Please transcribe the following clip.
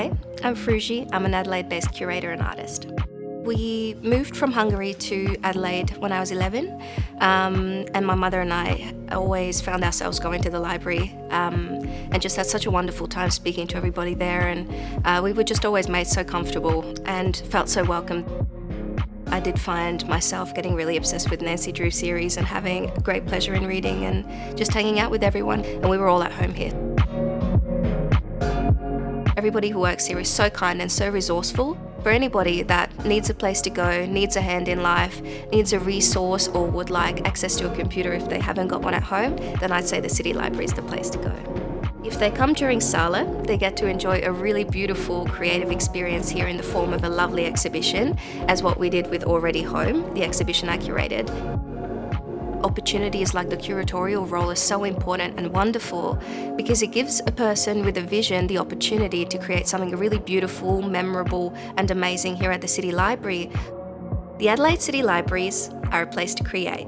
I'm Fruji. I'm an Adelaide-based curator and artist. We moved from Hungary to Adelaide when I was 11 um, and my mother and I always found ourselves going to the library um, and just had such a wonderful time speaking to everybody there and uh, we were just always made so comfortable and felt so welcome. I did find myself getting really obsessed with Nancy Drew series and having great pleasure in reading and just hanging out with everyone and we were all at home here. Everybody who works here is so kind and so resourceful. For anybody that needs a place to go, needs a hand in life, needs a resource or would like access to a computer if they haven't got one at home, then I'd say the City Library is the place to go. If they come during Sala, they get to enjoy a really beautiful creative experience here in the form of a lovely exhibition, as what we did with Already Home, the exhibition I curated opportunities like the curatorial role is so important and wonderful because it gives a person with a vision the opportunity to create something really beautiful, memorable and amazing here at the City Library. The Adelaide City Libraries are a place to create.